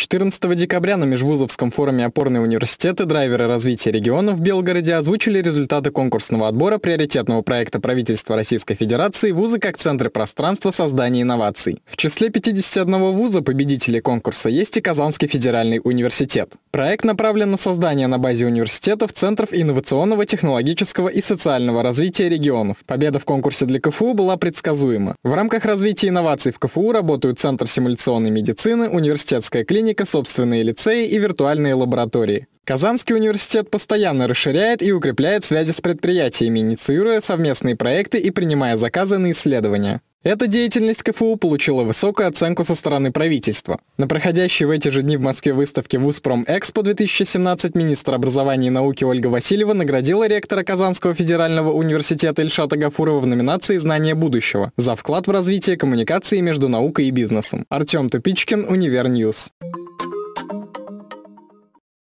14 декабря на Межвузовском форуме «Опорные университеты. Драйверы развития регионов» в Белгороде озвучили результаты конкурсного отбора приоритетного проекта правительства Российской Федерации «Вузы как центры пространства создания инноваций». В числе 51 вуза победителей конкурса есть и Казанский федеральный университет. Проект направлен на создание на базе университетов центров инновационного, технологического и социального развития регионов. Победа в конкурсе для КФУ была предсказуема. В рамках развития инноваций в КФУ работают Центр симуляционной медицины, университетская клиника, клиника, собственные лицеи и виртуальные лаборатории. Казанский университет постоянно расширяет и укрепляет связи с предприятиями, инициируя совместные проекты и принимая заказы на исследования. Эта деятельность КФУ получила высокую оценку со стороны правительства. На проходящей в эти же дни в Москве выставке Вузпром Экспо 2017 министр образования и науки Ольга Васильева наградила ректора Казанского федерального университета Ильшата Гафурова в номинации «Знание будущего» за вклад в развитие коммуникации между наукой и бизнесом. Артем Тупичкин, Univer News.